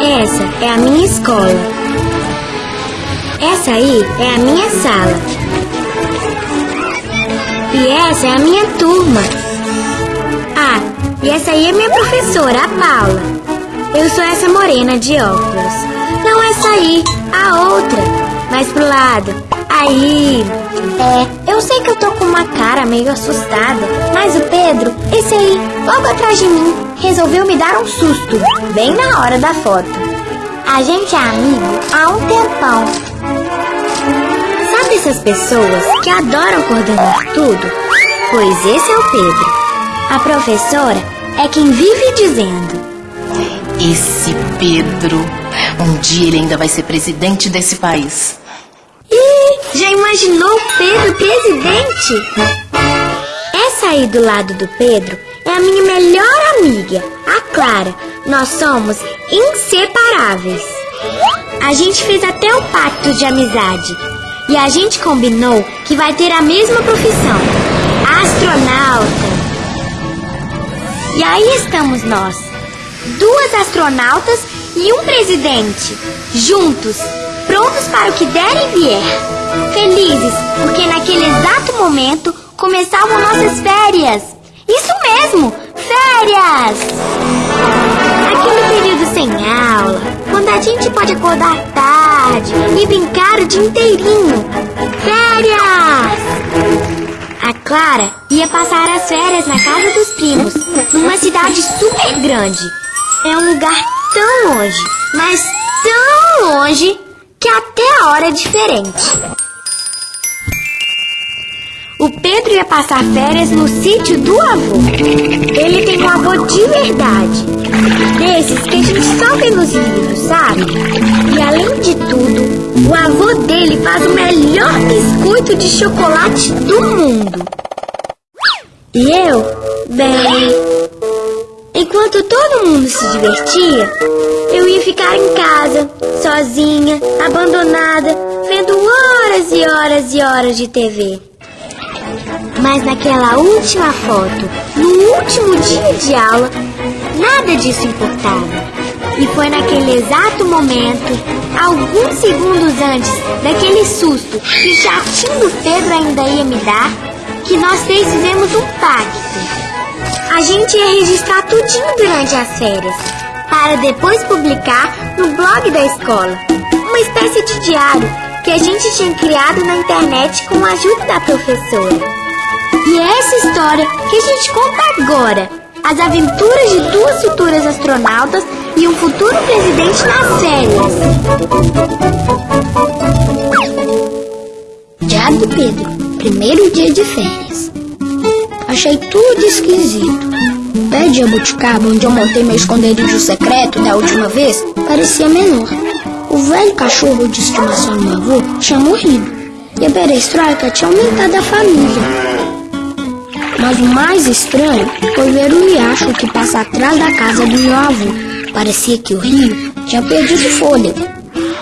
Essa é a minha escola. Essa aí é a minha sala. E essa é a minha turma. Ah, e essa aí é minha professora, a Paula. Eu sou essa morena de óculos. Não essa aí, a outra. Mais pro lado. Aí. É, eu sei que eu tô com uma cara meio assustada, mas o Pedro, esse aí, logo atrás de mim, resolveu me dar um susto, bem na hora da foto. A gente é amigo há um tempão. Sabe essas pessoas que adoram coordenar tudo? Pois esse é o Pedro. A professora é quem vive dizendo. Esse Pedro. Um dia ele ainda vai ser presidente desse país. Ih, já imaginou Pedro presidente? Essa aí do lado do Pedro é a minha melhor amiga, a Clara. Nós somos inseparáveis. A gente fez até um pacto de amizade. E a gente combinou que vai ter a mesma profissão: astronauta. E aí estamos nós, duas astronautas e um presidente, juntos, prontos para o que der e vier. Felizes, porque naquele exato momento começavam nossas férias. Isso mesmo, férias! Aquele período sem aula, quando a gente pode acordar tarde e brincar o dia inteirinho. Férias! Clara ia passar as férias na casa dos primos, numa cidade super grande. É um lugar tão longe, mas tão longe, que até a hora é diferente. O Pedro ia passar férias no sítio do avô. Ele tem um avô de verdade. Desses que a gente só vê nos livros, sabe? E além de tudo, o avô dele faz o melhor biscoito de chocolate do mundo. E eu, bem, enquanto todo mundo se divertia, eu ia ficar em casa, sozinha, abandonada, vendo horas e horas e horas de TV. Mas naquela última foto, no último dia de aula, nada disso importava. E foi naquele exato momento, alguns segundos antes daquele susto que o chatinho do Pedro ainda ia me dar, que nós três fizemos um pacto. A gente ia registrar tudinho durante as férias, para depois publicar no blog da escola. Uma espécie de diário que a gente tinha criado na internet com a ajuda da professora. E é essa história que a gente conta agora. As aventuras de duas futuras astronautas e um futuro presidente nas férias. Diário do Pedro, primeiro dia de férias. Achei tudo esquisito. O pé de jabuticaba, onde eu montei meu esconderijo secreto da última vez, parecia menor. O velho cachorro de estimação do meu avô tinha morrido. E a perestroika tinha aumentado a família. Mas o mais estranho foi ver o riacho que passa atrás da casa do meu avô. Parecia que o rio tinha perdido fôlego.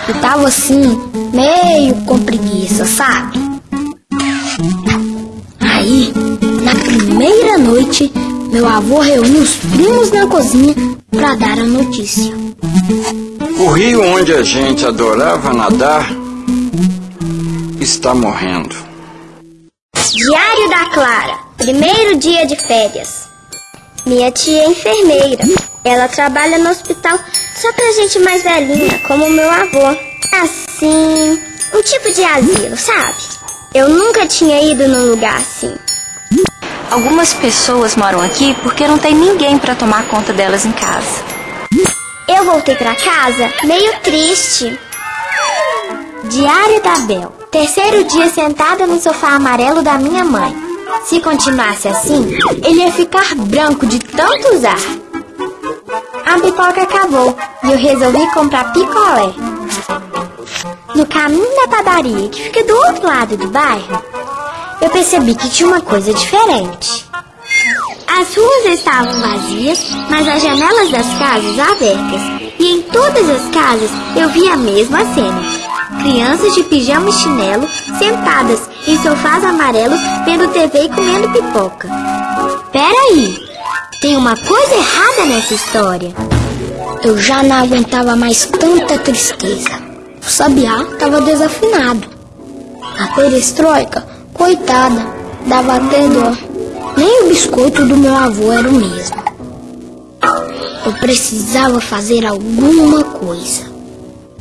E tava assim, meio com preguiça, sabe? Aí, na primeira noite, meu avô reuniu os primos na cozinha para dar a notícia. O rio onde a gente adorava nadar está morrendo. Diário da Clara, primeiro dia de férias. Minha tia é enfermeira. Ela trabalha no hospital só pra gente mais velhinha, como o meu avô. Assim, um tipo de asilo, sabe? Eu nunca tinha ido num lugar assim. Algumas pessoas moram aqui porque não tem ninguém para tomar conta delas em casa. Eu voltei pra casa meio triste. Diário da Bel. Terceiro dia sentada no sofá amarelo da minha mãe. Se continuasse assim, ele ia ficar branco de tanto usar. A pipoca acabou e eu resolvi comprar picolé. No caminho da padaria, que fica do outro lado do bairro, eu percebi que tinha uma coisa diferente. As ruas estavam vazias, mas as janelas das casas abertas. E em todas as casas eu vi a mesma cena. Crianças de pijama e chinelo sentadas em sofás amarelos vendo TV e comendo pipoca. Peraí, tem uma coisa errada nessa história. Eu já não aguentava mais tanta tristeza. O sabiá estava desafinado. A perestroika, coitada, dava até dó. Nem o biscoito do meu avô era o mesmo. Eu precisava fazer alguma coisa.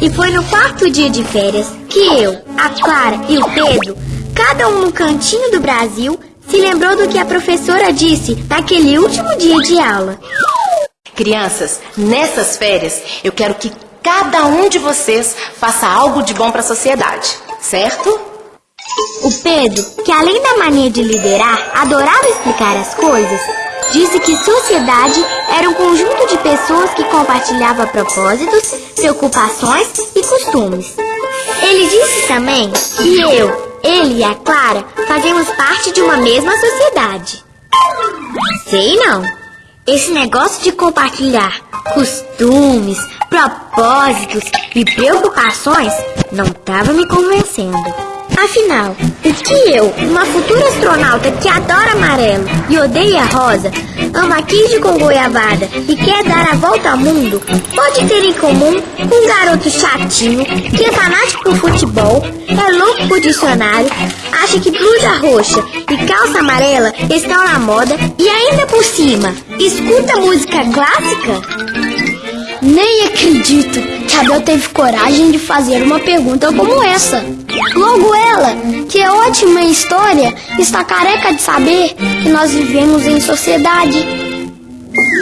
E foi no quarto dia de férias que eu, a Clara e o Pedro, cada um no cantinho do Brasil, se lembrou do que a professora disse naquele último dia de aula. Crianças, nessas férias, eu quero que cada um de vocês faça algo de bom para a sociedade, certo? O Pedro, que além da mania de liderar, adorava explicar as coisas, disse que sociedade era um conjunto de pessoas que compartilhava propósitos, preocupações e costumes. Ele disse também que eu, ele e a Clara fazemos parte de uma mesma sociedade. Sei não. Esse negócio de compartilhar costumes, propósitos e preocupações não estava me convencendo. Afinal, o que eu, uma futura astronauta que adora amarelo e odeia rosa, ama queijo com goiabada e quer dar a volta ao mundo, pode ter em comum com um garoto chatinho que é fanático por futebol, é louco por dicionário, acha que blusa roxa e calça amarela estão na moda e ainda por cima, escuta música clássica? Nem acredito que a Bel teve coragem de fazer uma pergunta como essa. Logo ela, que é ótima em história, está careca de saber que nós vivemos em sociedade.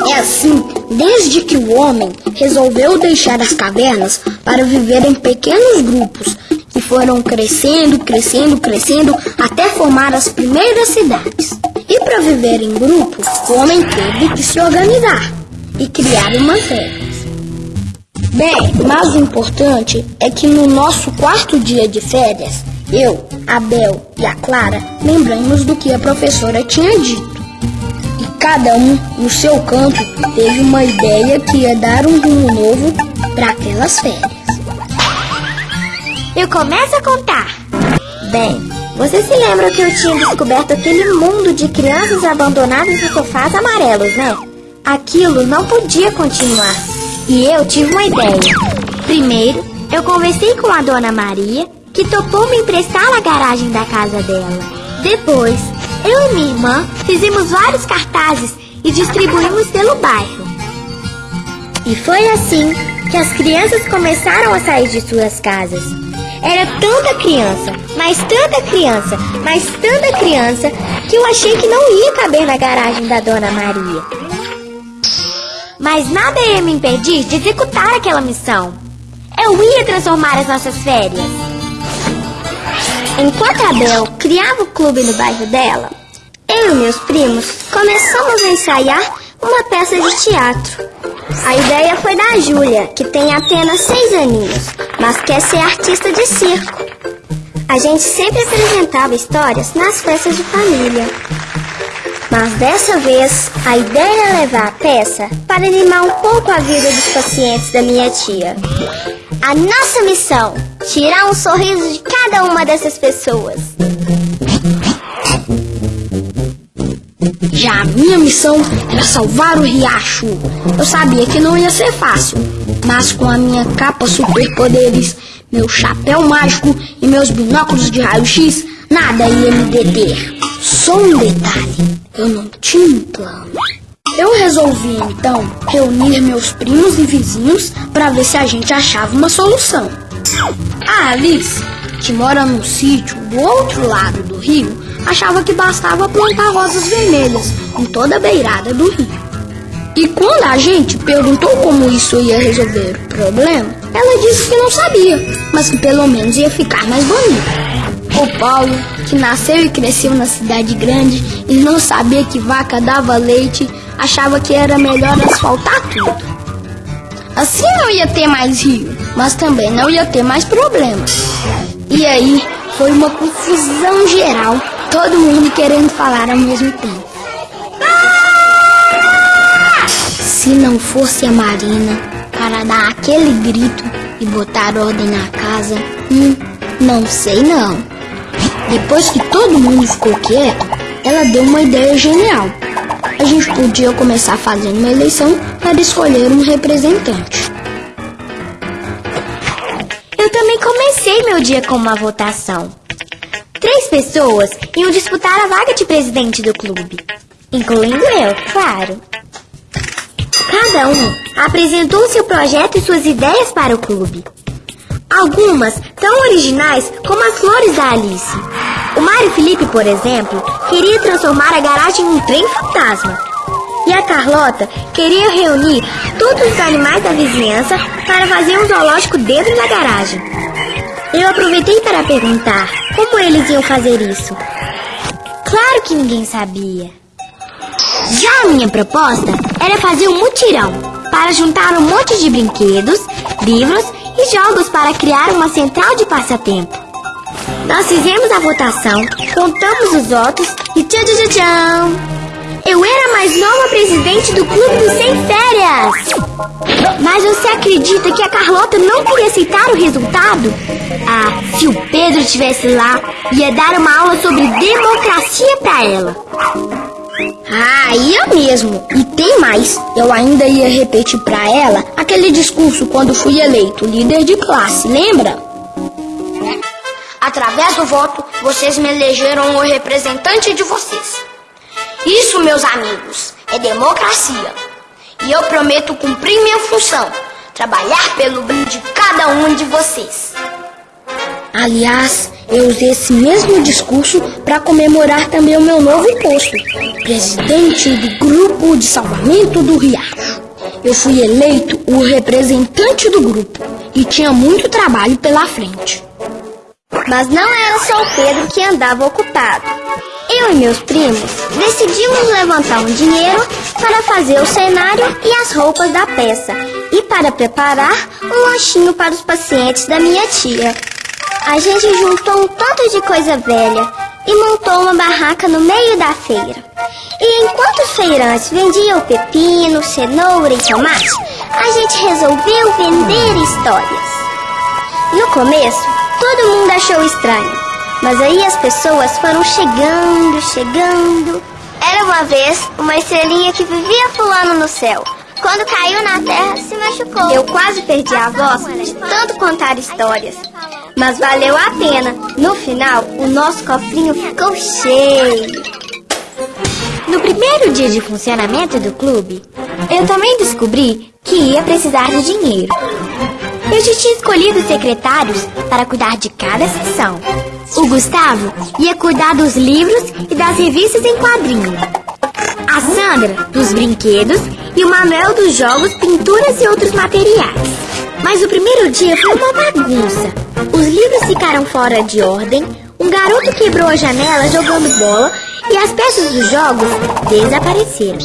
É assim, desde que o homem resolveu deixar as cavernas para viver em pequenos grupos que foram crescendo, crescendo, crescendo até formar as primeiras cidades. E para viver em grupo, o homem teve que se organizar e criar umas regras. Bem, mas o importante é que no nosso quarto dia de férias, eu, a Bel e a Clara lembramos do que a professora tinha dito. E cada um, no seu canto, teve uma ideia que ia dar um rumo novo para aquelas férias. Eu começo a contar. Bem, você se lembra que eu tinha descoberto aquele mundo de crianças abandonadas em sofás amarelos, né? Aquilo não podia continuar. E eu tive uma ideia. Primeiro, eu conversei com a dona Maria, que topou me emprestar a garagem da casa dela. Depois, eu e minha irmã fizemos vários cartazes e distribuímos pelo bairro. E foi assim que as crianças começaram a sair de suas casas. Era tanta criança, mas tanta criança, mas tanta criança, que eu achei que não ia caber na garagem da Dona Maria. Mas nada ia me impedir de executar aquela missão. Eu ia transformar as nossas férias. Enquanto a Bel criava o clube no bairro dela, eu e meus primos começamos a ensaiar uma peça de teatro. A ideia foi da Júlia, que tem apenas seis aninhos, mas quer ser artista de circo. A gente sempre apresentava histórias nas festas de família. Mas dessa vez, a ideia é levar a peça para animar um pouco a vida dos pacientes da minha tia. A nossa missão: tirar um sorriso de cada uma dessas pessoas. Já a minha missão era salvar o riacho. Eu sabia que não ia ser fácil, mas com a minha capa superpoderes, meu chapéu mágico e meus binóculos de raio-x, nada ia me deter. Só um detalhe: eu não tinha um plano. Eu resolvi então reunir meus primos e vizinhos para ver se a gente achava uma solução. A Alice, que mora num sítio do outro lado do rio, achava que bastava plantar rosas vermelhas em toda a beirada do rio. E quando a gente perguntou como isso ia resolver o problema, ela disse que não sabia, mas que pelo menos ia ficar mais bonito. O Paulo, que nasceu e cresceu na cidade grande e não sabia que vaca dava leite, achava que era melhor asfaltar tudo. Assim não ia ter mais rio, mas também não ia ter mais problemas. E aí foi uma confusão geral, todo mundo querendo falar ao mesmo tempo. Se não fosse a Marina para dar aquele grito e botar ordem na casa, hum, não sei não. Depois que todo mundo ficou quieto, ela deu uma ideia genial. A gente podia começar fazendo uma eleição para escolher um representante. Eu também comecei meu dia com uma votação. Três pessoas iam disputar a vaga de presidente do clube, incluindo eu, claro. Cada um apresentou seu projeto e suas ideias para o clube. Algumas tão originais como as flores da Alice. O Mário Felipe, por exemplo, queria transformar a garagem em um trem fantasma. E a Carlota queria reunir todos os animais da vizinhança para fazer um zoológico dentro da garagem. Eu aproveitei para perguntar como eles iam fazer isso. Claro que ninguém sabia. Já a minha proposta era fazer um mutirão para juntar um monte de brinquedos, livros e jogos para criar uma central de passatempo. Nós fizemos a votação, contamos os votos e tchau, tchau, tchau! Eu era mais nova presidente do Clube dos Sem Férias! Mas você acredita que a Carlota não queria aceitar o resultado? Ah, se o Pedro estivesse lá, ia dar uma aula sobre democracia para ela. Ah, ia mesmo. E tem mais. Eu ainda ia repetir para ela aquele discurso quando fui eleito líder de classe, lembra? Através do voto, vocês me elegeram o representante de vocês. Isso, meus amigos, é democracia. E eu prometo cumprir minha função, trabalhar pelo bem de cada um de vocês. Aliás, eu usei esse mesmo discurso para comemorar também o meu novo posto, presidente do Grupo de Salvamento do Riacho. Eu fui eleito o representante do grupo e tinha muito trabalho pela frente. Mas não era só o Pedro que andava ocupado. Eu e meus primos decidimos levantar um dinheiro para fazer o cenário e as roupas da peça e para preparar um lanchinho para os pacientes da minha tia. A gente juntou um tanto de coisa velha e montou uma barraca no meio da feira. E enquanto os feirantes vendiam pepino, cenoura e tomate, a gente resolveu vender histórias. No começo, todo mundo achou estranho, mas aí as pessoas foram chegando, chegando. Era uma vez uma estrelinha que vivia pulando no céu. Quando caiu na terra, se machucou. Eu quase perdi a voz de tanto contar histórias. Mas valeu a pena. No final, o nosso cofrinho ficou cheio. No primeiro dia de funcionamento do clube, eu também descobri que ia precisar de dinheiro. Eu já tinha escolhido secretários para cuidar de cada sessão. O Gustavo ia cuidar dos livros e das revistas em quadrinho. A Sandra, dos brinquedos, e o Manuel dos jogos, pinturas e outros materiais. Mas o primeiro dia foi uma bagunça. Os livros ficaram fora de ordem, um garoto quebrou a janela jogando bola e as peças dos jogos desapareceram.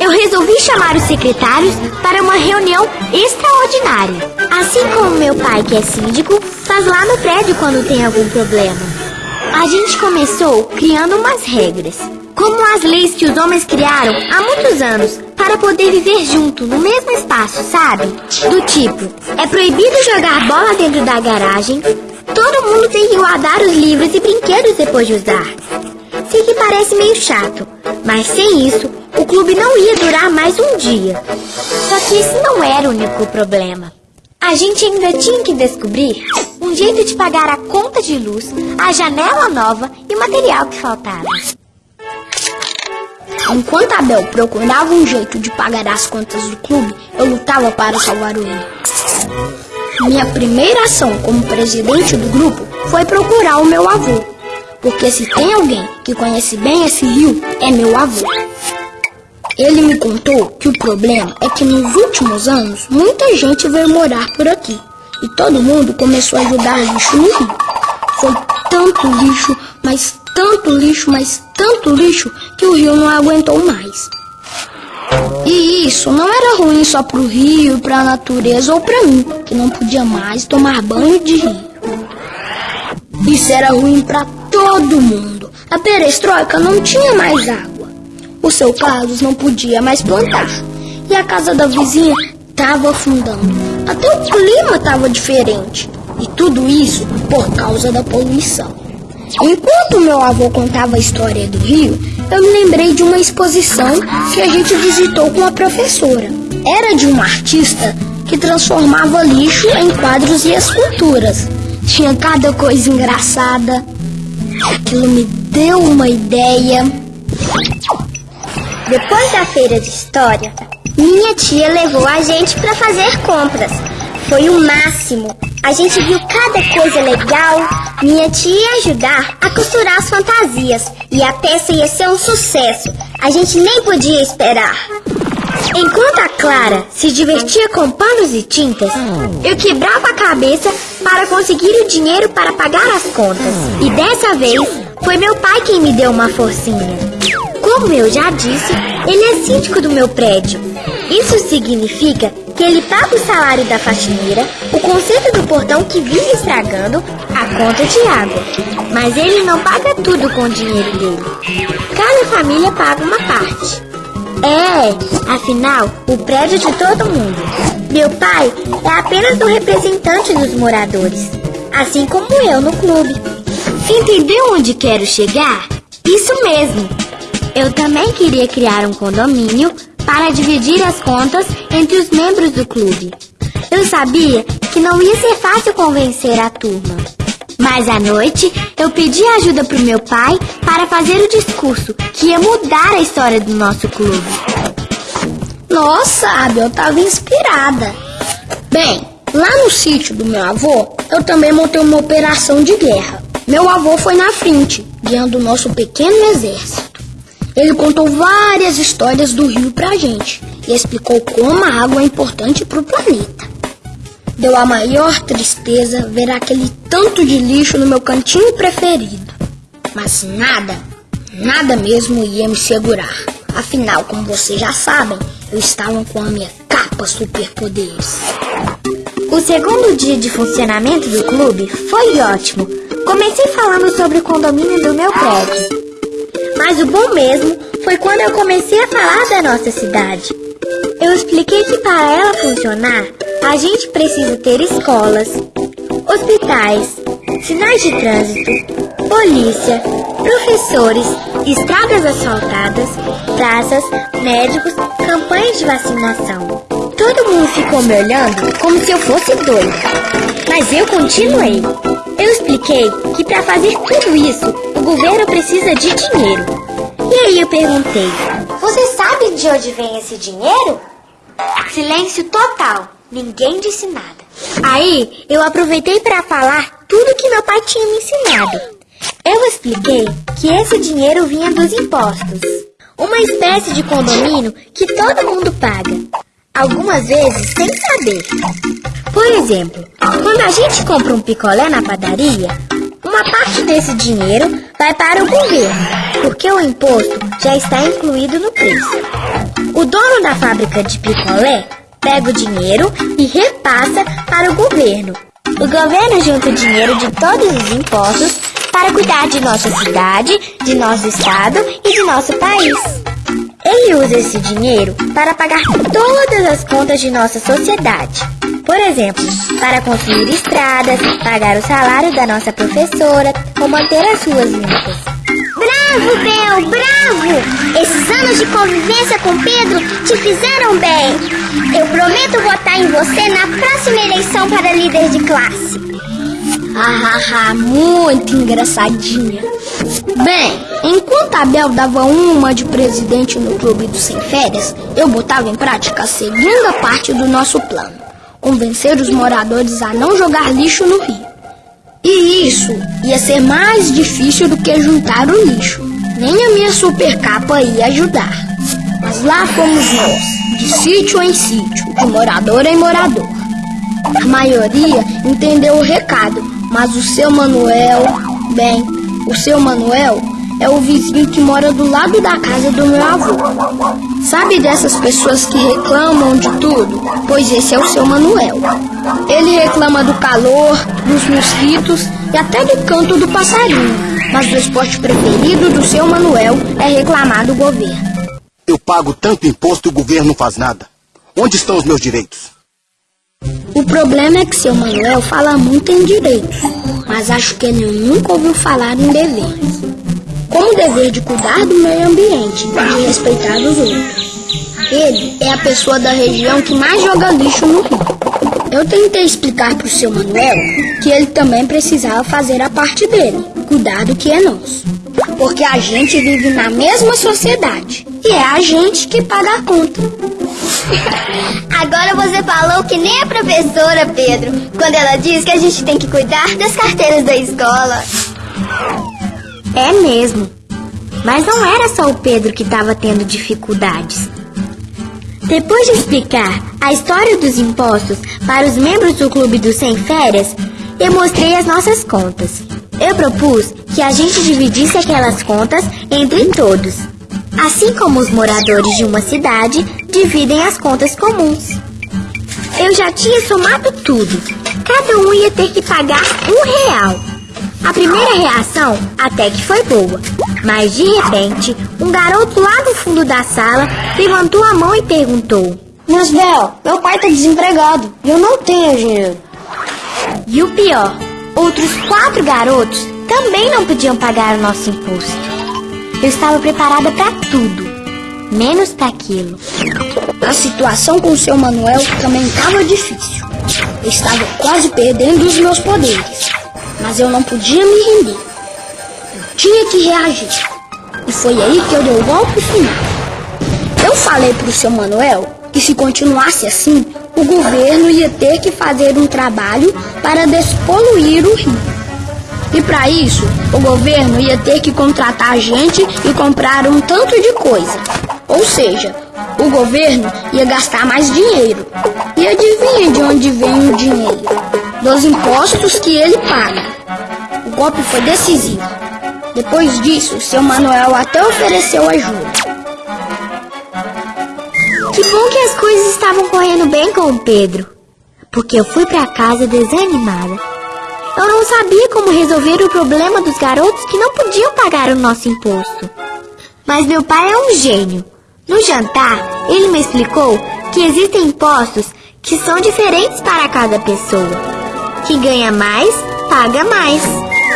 Eu resolvi chamar os secretários para uma reunião extraordinária. Assim como meu pai, que é síndico, faz lá no prédio quando tem algum problema. A gente começou criando umas regras, como as leis que os homens criaram há muitos anos para poder viver junto no mesmo espaço, sabe? Do tipo, é proibido jogar bola dentro da garagem, todo mundo tem que guardar os livros e brinquedos depois de usar. Sei que parece meio chato, mas sem isso, o clube não ia durar mais um dia. Só que esse não era o único problema. A gente ainda tinha que descobrir um jeito de pagar a conta de luz, a janela nova e o material que faltava. Enquanto Abel procurava um jeito de pagar as contas do clube, eu lutava para salvar o rio. Minha primeira ação como presidente do grupo foi procurar o meu avô. Porque se tem alguém que conhece bem esse rio, é meu avô. Ele me contou que o problema é que nos últimos anos muita gente veio morar por aqui e todo mundo começou a jogar lixo no rio. Foi tanto lixo, mas tanto lixo, mas tanto lixo que o rio não aguentou mais. E isso não era ruim só pro rio, pra natureza ou pra mim, que não podia mais tomar banho de rio. Isso era ruim pra todo mundo. A perestroika não tinha mais água. O seu Carlos não podia mais plantar. e a casa da vizinha tava afundando. Até o clima tava diferente. E tudo isso por causa da poluição. Enquanto meu avô contava a história do rio, eu me lembrei de uma exposição que a gente visitou com a professora. Era de uma artista que transformava lixo em quadros e esculturas. Tinha cada coisa engraçada. Aquilo me deu uma ideia. Depois da feira de história, minha tia levou a gente para fazer compras. Foi o máximo. A gente viu cada coisa legal. Minha tia ia ajudar a costurar as fantasias e a peça ia ser um sucesso. A gente nem podia esperar. Enquanto a Clara se divertia com panos e tintas, eu quebrava a cabeça para conseguir o dinheiro para pagar as contas. E dessa vez foi meu pai quem me deu uma forcinha. Como eu já disse, ele é síndico do meu prédio. Isso significa que ele paga o salário da faxineira, o conserto do portão que vive estragando, a conta de água. Mas ele não paga tudo com o dinheiro dele. Cada família paga uma parte. É, afinal, o prédio de todo mundo. Meu pai é apenas o representante dos moradores, assim como eu no clube. Entendeu onde quero chegar? Isso mesmo. Eu também queria criar um condomínio para dividir as contas entre os membros do clube. Eu sabia que não ia ser fácil convencer a turma. Mas à noite eu pedi ajuda pro meu pai para fazer o discurso que ia mudar a história do nosso clube. Nossa, Abel, eu tava inspirada. Bem, lá no sítio do meu avô, eu também montei uma operação de guerra. Meu avô foi na frente, guiando o nosso pequeno exército. Ele contou várias histórias do rio pra gente e explicou como a água é importante pro planeta. Deu a maior tristeza ver aquele tanto de lixo no meu cantinho preferido. Mas nada, nada mesmo ia me segurar. Afinal, como vocês já sabem, eu estava com a minha capa superpoderes. O segundo dia de funcionamento do clube foi ótimo. Comecei falando sobre o condomínio do meu prédio. Mas o bom mesmo foi quando eu comecei a falar da nossa cidade. Eu expliquei que para ela funcionar, a gente precisa ter escolas, hospitais, sinais de trânsito, polícia, professores, estradas asfaltadas, praças, médicos, campanhas de vacinação. Todo mundo ficou me olhando como se eu fosse doida. Mas eu continuei. Eu expliquei que para fazer tudo isso, governo precisa de dinheiro. E aí eu perguntei: Você sabe de onde vem esse dinheiro? Silêncio total. Ninguém disse nada. Aí eu aproveitei para falar tudo que meu pai tinha me ensinado. Eu expliquei que esse dinheiro vinha dos impostos. Uma espécie de condomínio que todo mundo paga. Algumas vezes sem saber. Por exemplo, quando a gente compra um picolé na padaria, uma parte desse dinheiro vai para o governo, porque o imposto já está incluído no preço. O dono da fábrica de picolé pega o dinheiro e repassa para o governo. O governo junta o dinheiro de todos os impostos para cuidar de nossa cidade, de nosso estado e de nosso país. Ele usa esse dinheiro para pagar todas as contas de nossa sociedade. Por exemplo, para construir estradas, pagar o salário da nossa professora ou manter as ruas limpas. Bravo, Bel, bravo! Esses anos de convivência com Pedro te fizeram bem. Eu prometo votar em você na próxima eleição para líder de classe. Ah, muito engraçadinha. Bem, enquanto a Bel dava uma de presidente no clube do Sem Férias, eu botava em prática a segunda parte do nosso plano: convencer os moradores a não jogar lixo no rio. E isso ia ser mais difícil do que juntar o lixo. Nem a minha super capa ia ajudar. Mas lá fomos nós, de sítio em sítio, de morador em morador. A maioria entendeu o recado, mas o seu Manuel, bem, o seu Manuel é o vizinho que mora do lado da casa do meu avô. Sabe dessas pessoas que reclamam de tudo? Pois esse é o seu Manuel. Ele reclama do calor, dos mosquitos e até do canto do passarinho. Mas o esporte preferido do seu Manuel é reclamar do governo. Eu pago tanto imposto e o governo não faz nada. Onde estão os meus direitos? O problema é que seu Manuel fala muito em direitos, mas acho que ele nunca ouviu falar em deveres. Como o dever de cuidar do meio ambiente e de respeitar os outros. Ele é a pessoa da região que mais joga lixo no rio. Eu tentei explicar para o seu Manuel que ele também precisava fazer a parte dele, cuidar do que é nosso. Porque a gente vive na mesma sociedade e é a gente que paga a conta. Agora você falou que nem a professora, Pedro, quando ela diz que a gente tem que cuidar das carteiras da escola. É mesmo. Mas não era só o Pedro que estava tendo dificuldades. Depois de explicar a história dos impostos para os membros do Clube dos Sem Férias, eu mostrei as nossas contas. Eu propus que a gente dividisse aquelas contas entre todos, assim como os moradores de uma cidade dividem as contas comuns. Eu já tinha somado tudo. Cada um ia ter que pagar um real. A primeira reação até que foi boa, mas de repente, um garoto lá no fundo da sala levantou a mão e perguntou: Miss Bel, meu pai tá desempregado e eu não tenho dinheiro. E o pior, outros quatro garotos também não podiam pagar o nosso imposto. Eu estava preparada para tudo, menos para aquilo. A situação com o seu Manuel também estava difícil. Eu estava quase perdendo os meus poderes, mas eu não podia me render. Eu tinha que reagir. E foi aí que eu dei o golpe final. Eu falei para o seu Manuel que se continuasse assim, o governo ia ter que fazer um trabalho para despoluir o rio. E para isso, o governo ia ter que contratar gente e comprar um tanto de coisa. Ou seja, o governo ia gastar mais dinheiro. E adivinha de onde vem o dinheiro? Dos impostos que ele paga. Golpe foi decisivo. Depois disso, seu Manuel até ofereceu ajuda. Que bom que as coisas estavam correndo bem com o Pedro, porque eu fui para casa desanimada. Eu não sabia como resolver o problema dos garotos que não podiam pagar o nosso imposto. Mas meu pai é um gênio. No jantar, ele me explicou que existem impostos que são diferentes para cada pessoa. Quem ganha mais, paga mais.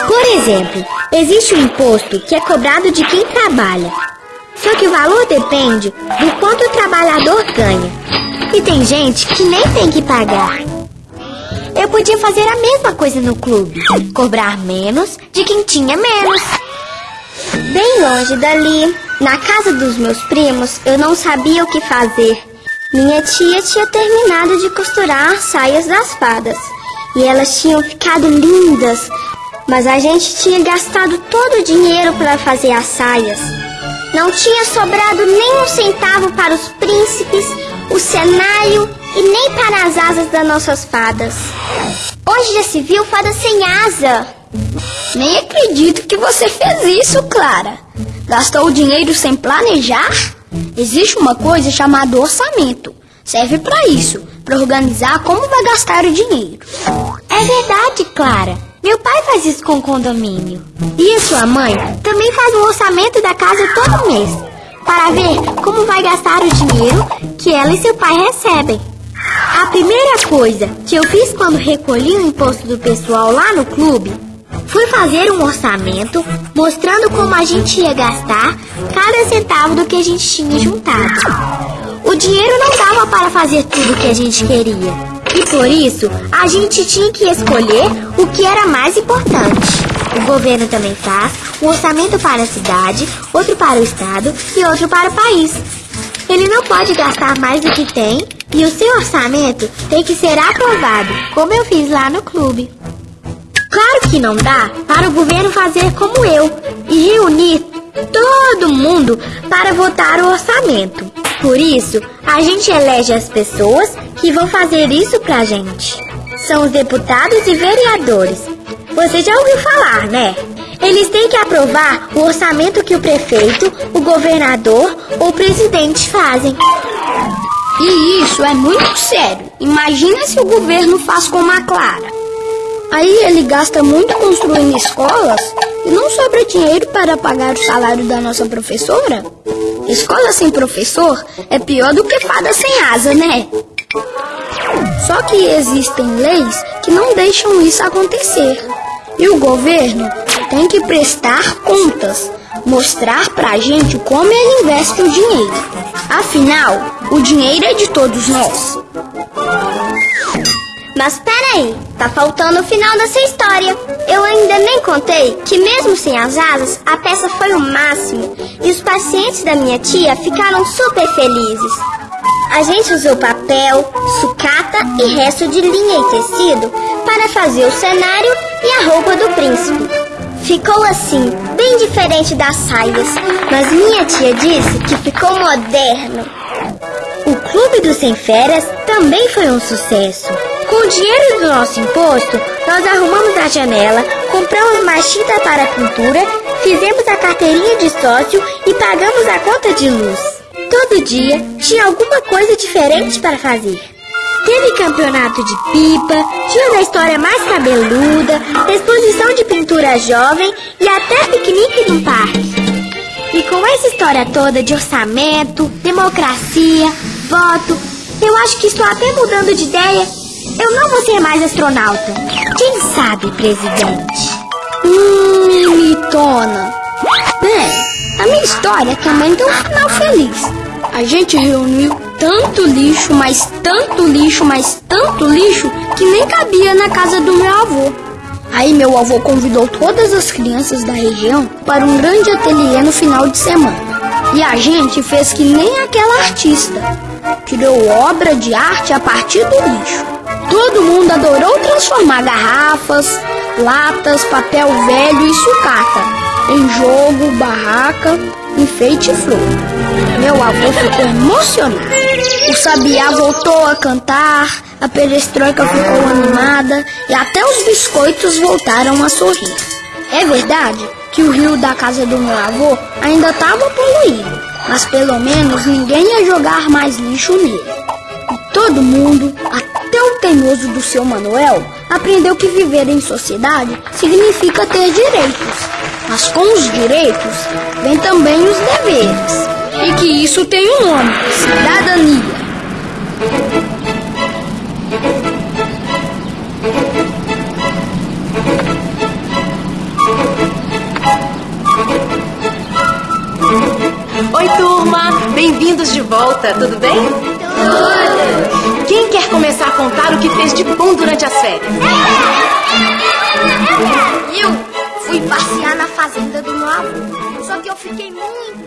Por exemplo, existe um imposto que é cobrado de quem trabalha. Só que o valor depende do quanto o trabalhador ganha. E tem gente que nem tem que pagar. Eu podia fazer a mesma coisa no clube, cobrar menos de quem tinha menos. Bem longe dali, na casa dos meus primos, eu não sabia o que fazer. Minha tia tinha terminado de costurar as saias das fadas. E elas tinham ficado lindas, mas a gente tinha gastado todo o dinheiro para fazer as saias. Não tinha sobrado nem um centavo para os príncipes, o cenário e nem para as asas das nossas fadas. Hoje já se viu fada sem asa. Nem acredito que você fez isso, Clara. Gastou o dinheiro sem planejar? Existe uma coisa chamada orçamento. Serve para isso, para organizar como vai gastar o dinheiro. É verdade, Clara. Meu pai faz isso com o condomínio. E a sua mãe também faz um orçamento da casa todo mês, para ver como vai gastar o dinheiro que ela e seu pai recebem. A primeira coisa que eu fiz quando recolhi o imposto do pessoal lá no clube foi fazer um orçamento mostrando como a gente ia gastar cada centavo do que a gente tinha juntado. O dinheiro não dava para fazer tudo o que a gente queria. E por isso, a gente tinha que escolher o que era mais importante. O governo também faz um orçamento para a cidade, outro para o estado e outro para o país. Ele não pode gastar mais do que tem e o seu orçamento tem que ser aprovado, como eu fiz lá no clube. Claro que não dá para o governo fazer como eu e reunir todo mundo para votar o orçamento. Por isso, a gente elege as pessoas que vão fazer isso pra gente. São os deputados e vereadores. Você já ouviu falar, né? Eles têm que aprovar o orçamento que o prefeito, o governador ou o presidente fazem. E isso é muito sério. Imagina se o governo faz como a Clara. Aí ele gasta muito construindo escolas e não sobra dinheiro para pagar o salário da nossa professora? Escola sem professor é pior do que fada sem asa, né? Só que existem leis que não deixam isso acontecer. E o governo tem que prestar contas, mostrar pra gente como ele investe o dinheiro. Afinal, o dinheiro é de todos nós. Mas peraí, tá faltando o final dessa história. Eu ainda nem contei que, mesmo sem as asas, a peça foi o máximo e os pacientes da minha tia ficaram super felizes. A gente usou papel, sucata e resto de linha e tecido para fazer o cenário e a roupa do príncipe. Ficou assim, bem diferente das saias, mas minha tia disse que ficou moderno. O Clube dos Sem Férias também foi um sucesso. Com o dinheiro do nosso imposto, nós arrumamos a janela, compramos mais tinta para pintura, fizemos a carteirinha de sócio e pagamos a conta de luz. Todo dia tinha alguma coisa diferente para fazer. Teve campeonato de pipa, dia da história mais cabeluda, exposição de pintura jovem e até piquenique no parque. E com essa história toda de orçamento, democracia, voto, eu acho que estou até mudando de ideia. Eu não vou ser mais astronauta. Quem sabe, presidente? Hum, mimitona. Bem, a minha história também tem um final feliz. A gente reuniu tanto lixo, mas tanto lixo, mas tanto lixo que nem cabia na casa do meu avô. Aí meu avô convidou todas as crianças da região para um grande ateliê no final de semana. E a gente fez que nem aquela artista. Criou obra de arte a partir do lixo. Todo mundo adorou transformar garrafas, latas, papel velho e sucata em jogo, barraca, enfeite e flor. Meu avô ficou emocionado. O sabiá voltou a cantar, a perestroika ficou animada e até os biscoitos voltaram a sorrir. É verdade que o rio da casa do meu avô ainda estava poluído, mas pelo menos ninguém ia jogar mais lixo nele. E todo mundo, até o teimoso do seu Manuel, aprendeu que viver em sociedade significa ter direitos mas com os direitos vem também os deveres. E que isso tem um nome: cidadania. Oi, turma! Bem-vindos de volta, tudo bem? Tudo! Quem quer começar a contar o que fez de bom durante as férias? Eu! Fui passear na fazenda do meu avô. Só que eu fiquei muito.